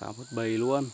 Cả một bầy luôn.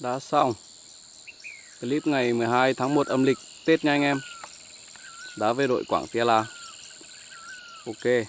Đã xong. Clip ngày 12 tháng 1 âm lịch. Tết nha anh em. Đã về đội Quảng Tia La. Ok.